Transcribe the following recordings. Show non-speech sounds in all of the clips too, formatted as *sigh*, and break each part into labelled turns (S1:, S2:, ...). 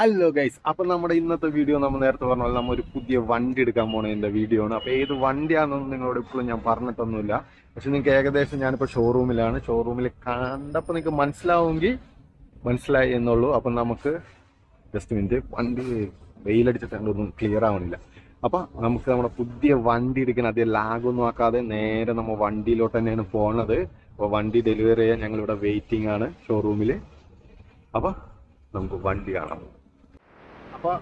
S1: Hello guys അപ്പൊ നമ്മുടെ ഇന്നത്തെ വീഡിയോ നമ്മൾ നേരത്തെ പറഞ്ഞ പോലെ നമ്മൾ ഒരു പുതിയ വണ്ടി എടുക്കാൻ പോണതിന്റെ വീഡിയോ ആണ്. അപ്പോൾ ഏത് വണ്ടിയാണെന്നൊന്നും നിങ്ങളോട് ഇപ്പോഴും ഞാൻ പറഞ്ഞിട്ടൊന്നുമില്ല. പക്ഷെ നിങ്ങൾക്ക് ഏകദേശം ഞാനിപ്പോ ഷോറൂമിലാണ് ഷോറൂമിൽ കണ്ടപ്പോൾ നിങ്ങൾക്ക് മനസ്സിലാവുമെങ്കിൽ മനസ്സിലായി എന്നുള്ളൂ. അപ്പൊ നമുക്ക് ജസ്റ്റ് മിനിറ്റ് വണ്ടി വെയിലടിച്ചിട്ടുണ്ട് ഒന്നും ക്ലിയർ ആവണില്ല. അപ്പൊ നമുക്ക് നമ്മുടെ പുതിയ വണ്ടി എടുക്കാൻ അധികം ലാഗൊന്നും ആക്കാതെ നേരെ നമ്മൾ വണ്ടിയിലോട്ട് തന്നെയാണ് പോണത്. അപ്പൊ വണ്ടി ഡെലിവറി ചെയ്യാൻ ഞങ്ങളിവിടെ വെയിറ്റിംഗ് ആണ് ഷോറൂമിൽ അപ്പൊ നമുക്ക് വണ്ടി കാണാം. അപ്പൊ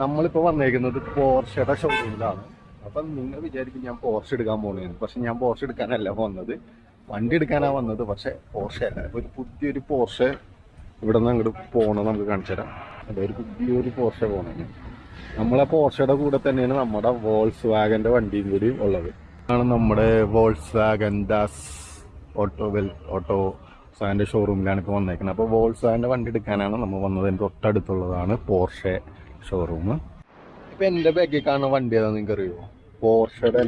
S1: നമ്മളിപ്പോ വന്നേക്കുന്നത് പോർഷയുടെ ഷോറൂമിലാണ് അപ്പൊ നിങ്ങൾ വിചാരിക്കും ഞാൻ പോർഷ എടുക്കാൻ പോണേന്ന് പക്ഷെ ഞാൻ പോർഷ എടുക്കാനല്ല വന്നത്. വണ്ടി എടുക്കാനാ വന്നത്. പക്ഷെ പോർഷ അല്ല ഒരു പുതിയൊരു പോർഷ ഇവിടെ നിന്ന് അങ്ങോട്ട് പോകണം നമുക്ക് കാണിച്ചു തരാം. അതെ ഒരു പുതിയൊരു പോർഷ പോകണം നമ്മളെ പോർഷയുടെ കൂടെ തന്നെയാണ് നമ്മുടെ വോൾസ് വാഗന്റെ വണ്ടിയും കൂടി ഉള്ളത്. ആണ് നമ്മുടെ Volkswagen Das auto well auto സാന്റെ ഷോറൂമിലാണ് ഇപ്പോൾ വന്നേക്കുന്നത്. അപ്പോൾ വോൾസ് വാഗന്റെ വണ്ടി എടുക്കാനാണ് നമ്മൾ വന്നത്. തൊട്ടടുത്തുള്ളതാണ് പോർഷെ ഷോറൂം ഇപ്പൊ എന്റെ ബാഗിൽ കാണുന്ന വണ്ടി ഏതാ നിങ്ങൾക്ക് അറിയോ പോർഷയുടെ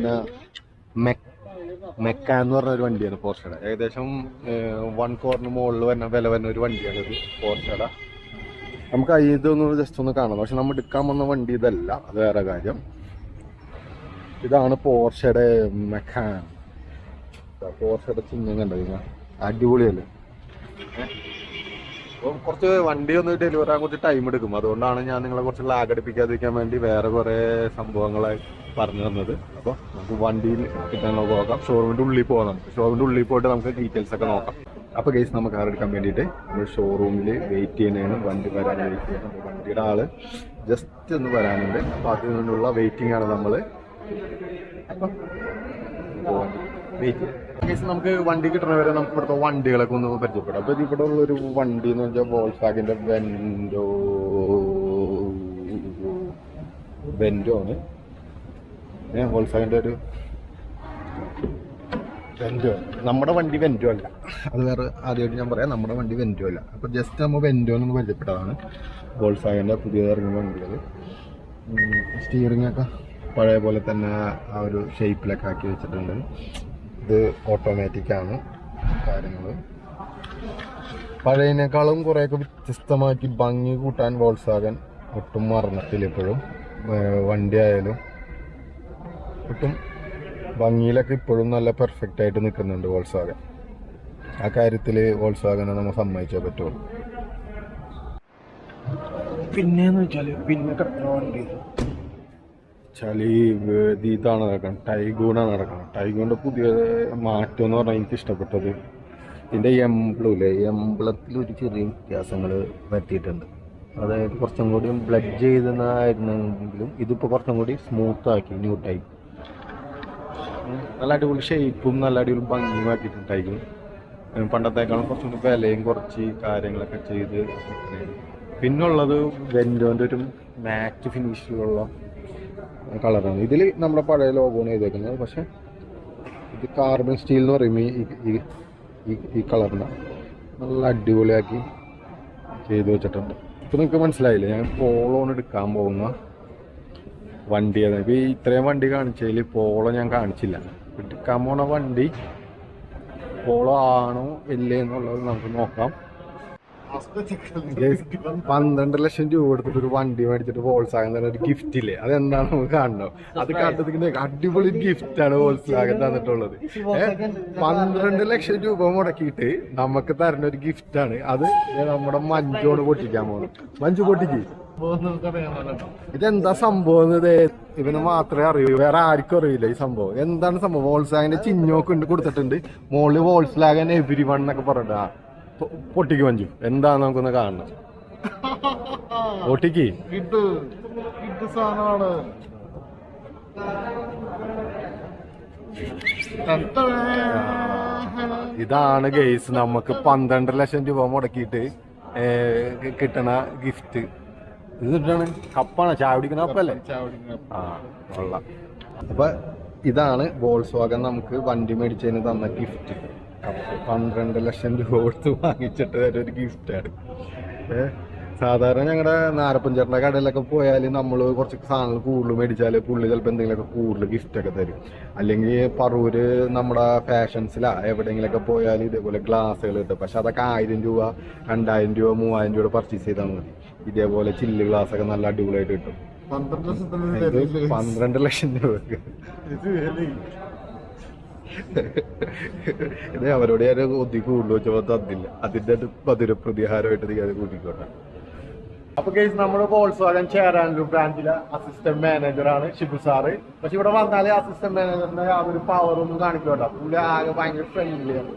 S1: മെക്ക എന്ന് പറഞ്ഞ ഒരു വണ്ടിയാണ് പോർഷയുടെ. ഏകദേശം വൺ കോറിന് മുകളിൽ വരുന്ന വില വരുന്ന ഒരു വണ്ടിയാണ് പോർഷയുടെ. നമുക്ക് ഇതൊന്ന് ജസ്റ്റ് ഒന്ന് കാണാം പക്ഷെ നമ്മൾ എടുക്കാൻ വന്ന വണ്ടി ഇതല്ല അത് വേറെ കാര്യം. ഇതാണ് പോർഷയുടെ മെക്കാൻ പോർഷയുടെ ചിഹ്നം കണ്ടോ നിങ്ങൾ? അടിപൊളിയല്ലേ? അപ്പം കുറച്ച് വണ്ടി ഒന്ന് ഡെലിവറി ആകാൻ കുറച്ച് ടൈം എടുക്കും. അതുകൊണ്ടാണ് ഞാൻ നിങ്ങളെ കുറച്ച് ലാഗ് അടിപ്പിക്കാതിരിക്കാൻ വേണ്ടി വേറെ കുറെ സംഭവങ്ങളായി പറഞ്ഞു തന്നത്. അപ്പോൾ നമുക്ക് വണ്ടിയിൽ കിട്ടാൻ നോക്കാം ഷോറൂമിന്റെ ഉള്ളിൽ പോകാം ഷോറൂമിന്റെ ഉള്ളിൽ പോയിട്ട് നമുക്ക് ഡീറ്റെയിൽസ് ഒക്കെ നോക്കാം. അപ്പോൾ കേസ് നമുക്ക് കാർ എടുക്കാൻ വേണ്ടിയിട്ട് നമ്മൾ ഷോറൂമിൽ വെയിറ്റ് ചെയ്യുന്നതാണ് വണ്ടി വരാൻ വെയിറ്റ് വണ്ടിയുടെ ആൾ ജസ്റ്റ് ഒന്ന് വരാനുണ്ട്. അപ്പോൾ അതിനുള്ള വെയിറ്റിംഗ് ആണ് നമ്മൾ. അപ്പം വെയിറ്റ് കേസ് നമുക്ക് വണ്ടി കിട്ടണ വരെ നമുക്ക് ഇവിടുത്തെ വണ്ടികളൊക്കെ ഒന്ന് പരിചയപ്പെടാം. അപ്പൊ ഇവിടെ ഉള്ള ഒരു വണ്ടി എന്ന് വെച്ചാൽ വോൾസാഗിന്റെ വെൻഡോ വെൻഡോ ആണ്. ഏ വോൾസാഗിന്റെ ഒരു വെൻഡോ നമ്മുടെ വണ്ടി വെൻഡോ അല്ല. അത് വേറെ ആദ്യമായിട്ട് ഞാൻ പറയാം. നമ്മുടെ വണ്ടി വെൻഡോ അല്ല. അപ്പൊ ജസ്റ്റ് നമ്മൾ വെൻഡോ എന്ന് പരിചയപ്പെട്ടതാണ്. വോൾസാഗിന്റെ പുതിയ ഇറങ്ങുന്ന വണ്ടികൾ സ്റ്റിയറിംഗ് ഒക്കെ പഴയ പോലെ തന്നെ ആ ഒരു ഷേപ്പിലൊക്കെ ആക്കി വെച്ചിട്ടുണ്ട്. ഇത് ഓട്ടോമാറ്റിക് ആണ് കാര്യങ്ങൾ പഴയതിനേക്കാളും കുറേയൊക്കെ വ്യത്യസ്തമാക്കി ഭംഗി കൂട്ടാൻ വോൾസാകൻ ഒട്ടും മറന്നിട്ടില്ല ഇപ്പോഴും. വണ്ടി ആയാലും ഒട്ടും ഭംഗിയിലൊക്കെ ഇപ്പോഴും നല്ല പെർഫെക്റ്റ് ആയിട്ട് നിൽക്കുന്നുണ്ട് വോൾസാകൻ ആ കാര്യത്തിൽ വോൾസാകനെ നമ്മൾ സമ്മതിച്ചേ പറ്റുള്ളൂ. പിന്നെന്ന് വെച്ചാൽ പിന്നെ കിടക്കുന്ന വണ്ടി വെച്ചാൽ ഇതാണ് നടക്കണം ടൈഗൂണാണ് നടക്കണം. ടൈഗൂണിന്റെ പുതിയ മാറ്റം എന്ന് പറഞ്ഞാൽ എനിക്ക് ഇഷ്ടപ്പെട്ടത് ഇതിന്റെ എംബ്ലൂലെ എംബ്ലത്തിൽ ഒരു ചെറിയ വ്യത്യാസങ്ങൾ വരുത്തിയിട്ടുണ്ട്. അതായത് കുറച്ചും കൂടി ബ്ലഡ് ചെയ്തെന്നായിരുന്നെങ്കിലും ഇതിപ്പോൾ കുറച്ചും കൂടി സ്മൂത്ത് ആക്കി ന്യൂ ടൈപ്പ് നല്ല അടിപൊളി ഷേപ്പും നല്ല അടിപൊളി ഭംഗിയും ആക്കിയിട്ടുണ്ടായിരിക്കും പണ്ടത്തേക്കാളും കുറച്ചും കൂടി വിലയും കുറച്ച് കാര്യങ്ങളൊക്കെ ചെയ്ത് പിന്നുള്ളത് വെൻഡോന്റെ ഒരു മാറ്റ് ഫിനിഷിലുള്ള കളറാണ് ഇതിൽ നമ്മുടെ പഴയ ലോഗോണ് ചെയ്തേക്കുന്നത്. പക്ഷെ ഇത് കാർബൺ സ്റ്റീൽ എന്ന് പറയുമ്പോൾ ഈ ഈ- ഈ കളറിന് നല്ല അടിപൊളിയാക്കി ചെയ്ത് വെച്ചിട്ടുണ്ട്. ഇപ്പം നിങ്ങൾക്ക് മനസ്സിലായില്ലേ? ഞാൻ പോളോൺ എടുക്കാൻ പോകുന്ന വണ്ടി ഏതാണ് ഇപ്പം ഈ ഇത്രയും വണ്ടി കാണിച്ചതിൽ പോളോ ഞാൻ കാണിച്ചില്ല. എടുക്കാൻ പോണ വണ്ടി പോളോ ആണോ ഇല്ലേ എന്നുള്ളത് നമുക്ക് നോക്കാം. പന്ത്രണ്ട് ലക്ഷം രൂപ കൊടുത്തിട്ട് ഒരു വണ്ടി മേടിച്ചിട്ട് വോൾസാഗൻ തന്നെ ഒരു ഗിഫ്റ്റ് ഇല്ലേ? അതെന്താണ് നമുക്ക് കാണണം അത് കണ്ടതിന് അടിപൊളി ഗിഫ്റ്റ് ആണ് വോൾസാഗൻ തന്നിട്ടുള്ളത്. പന്ത്രണ്ട് ലക്ഷം രൂപ മുടക്കിയിട്ട് നമുക്ക് തരുന്ന ഒരു ഗിഫ്റ്റ് ആണ്. അത് നമ്മുടെ മഞ്ജോട് പൊട്ടിക്കാൻ പോകുന്നത്. മഞ്ജു പൊട്ടിക്ക്. ഇതെന്താ സംഭവം ഇവന് മാത്രമേ അറിയൂ. വേറെ ആർക്കും അറിയില്ല ഈ സംഭവം. എന്താണ് സംഭവം? വോൾസാഗിന്റെ ചിഹ്നമൊക്കെ ഉണ്ട് കൊടുത്തിട്ടുണ്ട്. മോളിൽ വോൾസ്ലാഗൻ എവരി വൺ എന്നൊക്കെ പറഞ്ഞിട്ട്. പൊട്ടിക്ക് മഞ്ജു. എന്താന്ന് നമുക്കൊന്ന് കാണണം. പൊട്ടിക്ക്.
S2: ഇത് ഇത് സാധനമാണ്.
S1: ഇതാണ് ഗെയ്സ് നമുക്ക് പന്ത്രണ്ട് ലക്ഷം രൂപ മുടക്കിയിട്ട് കിട്ടണ ഗിഫ്റ്റ് ഇത് കിട്ടണ കപ്പാണ്? ചാവിടിക്കണ കപ്പല്ലേ? ആ കൊള്ളാം. അപ്പൊ ഇതാണ് ബോൾസ് വാഗൻ നമുക്ക് വണ്ടി മേടിച്ചതിന് തന്ന ഗിഫ്റ്റ് പന്ത്രണ്ട് ലക്ഷം രൂപ കൊടുത്ത് വാങ്ങിച്ചിട്ട് ഒരു ഗിഫ്റ്റാണ് ഏഹ് സാധാരണ ഞങ്ങളുടെ നാരപ്പഞ്ചേട്ടന്റെ കടയിലൊക്കെ പോയാൽ നമ്മൾ കുറച്ച് സാധനങ്ങൾ കൂടുതൽ മേടിച്ചാൽ പുള്ളി ചിലപ്പോൾ എന്തെങ്കിലുമൊക്കെ കൂടുതൽ ഗിഫ്റ്റൊക്കെ ഒക്കെ തരും. അല്ലെങ്കിൽ പറൂര് നമ്മുടെ ഫാഷൻസിലാ എവിടെയെങ്കിലുമൊക്കെ പോയാൽ ഇതേപോലെ ഗ്ലാസ്സുകൾ കിട്ടും. പക്ഷെ അതൊക്കെ ആയിരം രൂപ രണ്ടായിരം രൂപ മൂവായിരം രൂപ പർച്ചേസ് ചെയ്താൽ മതി. ഇതേപോലെ ചില്ല് ഗ്ലാസ് ഒക്കെ നല്ല അടിപൊളിയായിട്ട് കിട്ടും.
S2: പന്ത്രണ്ട്
S1: ലക്ഷം രൂപ
S2: ഇത്.
S1: അവരോട് ഞാൻ ഒത്തി കൂടുതൽ വെച്ചപ്പോൾ തന്നില്ല. അതിന്റെ ഒരു മധുര പ്രതിഹാരമായിട്ട് ഞാൻ കൂട്ടിക്കോട്ടെ. അപ്പൊ കേസ് നമ്മളിപ്പോ വോൾസ് വാഗൻ ചേരാനൂർ ബ്രാഞ്ചിലെ അസിസ്റ്റന്റ് മാനേജർ ആണ് ഷിബു സാറ് പക്ഷെ ഇവിടെ വന്നാലേ അസിസ്റ്റന്റ് മാനേജറിന്റെ ആ ഒരു പവർ ഒന്നും കാണിക്കോട്ടെ പുള്ളി ആകെ ഭയങ്കര ഫ്രണ്ട്ലിയാണ്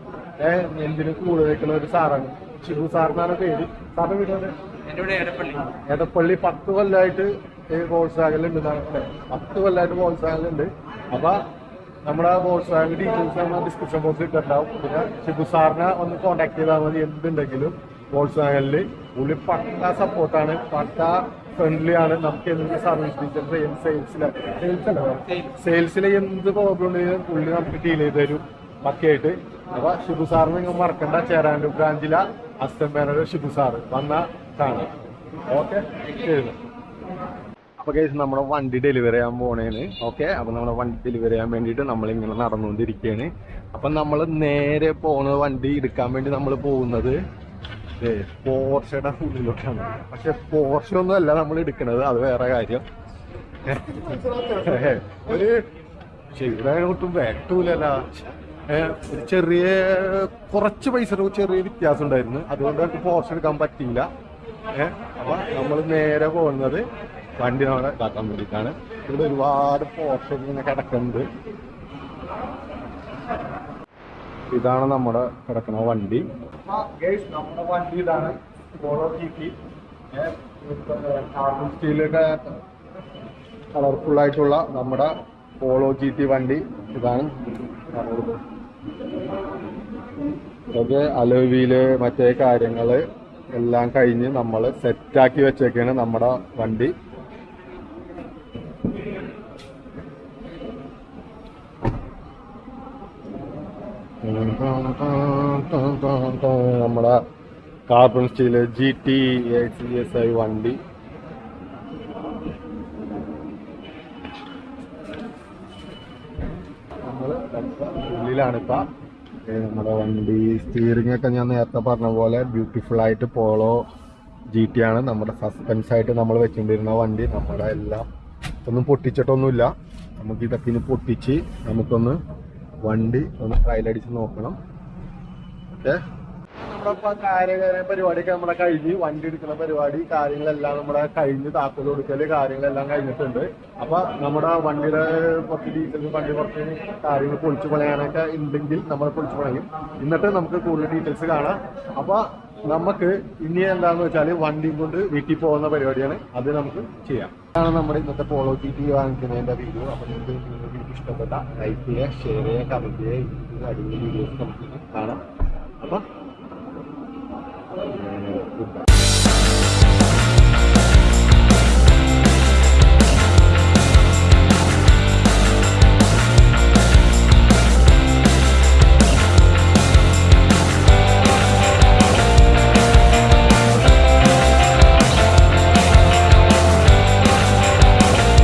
S1: ഏഹ് എന്തിനും കൂടുതൽ നിൽക്കുന്ന ഒരു സാറാണ് ഷിബു സാറിനാണ് പേര്. സാറിന്റെ വീട്
S3: എടപ്പള്ളി
S1: എടപ്പള്ളി പത്ത് കൊല്ലമായിട്ട് വോൾസ് വാഗനിലുണ്ട് പത്ത് കൊല്ലമായിട്ട് ഉണ്ട്. അപ്പൊ നമ്മുടെ ബോക്സ് വാഗൻ ഡീറ്റെയിൽസ് നമ്മൾ ഡിസ്ക്രിപ്ഷൻ ബോക്സിൽ ഇട്ടുണ്ടാവും പിന്നെ ഷിബു സാറിനെ ഒന്ന് കോൺടാക്ട് ചെയ്താൽ മതി എന്തുണ്ടെങ്കിലും വാഗനിൽ പുള്ളി പക്ക സപ്പോർട്ടാണ് പക്ക ഫ്രണ്ട്ലി ആണ്. നമുക്ക് എന്ത് സർവീസ് ഡീറ്റെയിൽസ് എന്ത് സെയിൽസിലെ സെയിൽസ് സെയിൽസിലെ എന്ത് പ്രോബ്ലം ഉണ്ടെങ്കിലും പുള്ളി നമുക്ക് ഡീൽ ചെയ്ത് തരും. പക്കയായിട്ട് അപ്പൊ ഷിബു സാറിന് നിങ്ങൾ മറക്കണ്ട ചേരാനൂർ ബ്രാഞ്ചിലെ അസിസ്റ്റന്റ് മാനേജർ ഷിബു സാറ് വന്ന കാണാം. ഓക്കെ ശരി. അപ്പൊ കേസ് നമ്മുടെ വണ്ടി ഡെലിവറി ചെയ്യാൻ പോണേന് ഓക്കെ അപ്പൊ നമ്മുടെ വണ്ടി ഡെലിവറി ചെയ്യാൻ വേണ്ടിട്ട് നമ്മൾ ഇങ്ങനെ നടന്നുകൊണ്ടിരിക്കുകയാണ് അപ്പൊ നമ്മൾ നേരെ പോണ വണ്ടി എടുക്കാൻ വേണ്ടി നമ്മൾ പോകുന്നത് പോർഷയുടെ ഉള്ളിലോട്ടാണ്. പക്ഷെ പോർഷ ഒന്നും അല്ല നമ്മൾ എടുക്കുന്നത് അത് വേറെ കാര്യം. *laughs* ഒരു ശരിയായ ഒട്ടും വേട്ടൂലല്ല. ഒരു ചെറിയ കുറച്ച് പൈസ ചെറിയ വ്യത്യാസം ഉണ്ടായിരുന്നു. അതുകൊണ്ട് നമുക്ക് പോർഷ എടുക്കാൻ പറ്റിയില്ല. ഏഹ് അപ്പൊ നമ്മൾ നേരെ പോകുന്നത് വണ്ടി ഇതാക്കാൻ വേണ്ടിയിട്ടാണ്. ഇവിടെ ഒരുപാട് പോർഷൻ ഇങ്ങനെ കിടക്കുന്നുണ്ട്. ഇതാണ് നമ്മുടെ കിടക്കുന്ന വണ്ടി. നമ്മുടെ വണ്ടി ഇതാണ്. പോളോ ടി കാർബൺ സ്റ്റീലൊക്കെ കളർഫുൾ ആയിട്ടുള്ള നമ്മുടെ പോളോ ജി ടി വണ്ടി ഇതാണ്. അതൊക്കെ അലോവിയിൽ മറ്റേ കാര്യങ്ങൾ എല്ലാം കഴിഞ്ഞ് നമ്മൾ സെറ്റാക്കി വെച്ചേക്കാണ് നമ്മുടെ വണ്ടി. നമ്മുടെ carbon steel G T C S I വണ്ടി. ാണ് ഇപ്പൊ. നമ്മുടെ വണ്ടി സ്റ്റിയറിംഗ് ഒക്കെ ഞാൻ നേരത്തെ പറഞ്ഞ പോലെ ബ്യൂട്ടിഫുൾ ആയിട്ട് പോളോ ജി ടി ആണ്. നമ്മുടെ സസ്പെൻസ് ആയിട്ട് നമ്മൾ വെച്ചുകൊണ്ടിരുന്ന വണ്ടി. നമ്മുടെ എല്ലാം ഒന്നും പൊട്ടിച്ചിട്ടൊന്നുമില്ല. നമുക്ക് ഇതൊക്കെ ഇനി പൊട്ടിച്ച് നമുക്കൊന്ന് വണ്ടി ഒന്ന് ട്രയൽ അടിച്ച് നോക്കണം. ഓക്കെ? നമ്മുടെ കാര്യ പരിപാടിയൊക്കെ നമ്മളെ കഴിഞ്ഞ് വണ്ടി എടുക്കുന്ന പരിപാടി കാര്യങ്ങളെല്ലാം നമ്മുടെ കഴിഞ്ഞ് താക്കോൽ കൊടുക്കൽ കാര്യങ്ങളെല്ലാം കഴിഞ്ഞിട്ടുണ്ട്. അപ്പൊ നമ്മുടെ വണ്ടിയുടെ കുറച്ച് ഡീറ്റെയിൽസ് വണ്ടി കുറച്ച് കാര്യങ്ങൾ പൊളിച്ചു പണയാനൊക്കെ ഉണ്ടെങ്കിൽ നമ്മൾ പൊളിച്ചു പണയും. എന്നിട്ട് നമുക്ക് കൂടുതൽ ഡീറ്റെയിൽസ് കാണാം. അപ്പൊ നമുക്ക് ഇനി എന്താന്ന് വെച്ചാൽ വണ്ടിയും കൊണ്ട് വീട്ടിൽ പോകുന്ന പരിപാടിയാണ്. അത് നമുക്ക് ചെയ്യാം. ഇതാണ് നമ്മുടെ ഇന്നത്തെ പോളോ ടി ടി വാങ്ങിക്കുന്നതിന്റെ വീഡിയോ അപ്പൊ നിങ്ങൾക്ക് വീഡിയോ ഇഷ്ടപ്പെട്ട ലൈക്ക് ചെയ്യുക ഷെയർ ചെയ്യുക കമന്റ് ചെയ്യുക. ഇതിന്റെ അടിപൊളി വീഡിയോസ് നമുക്ക് കാണാം. അപ്പൊ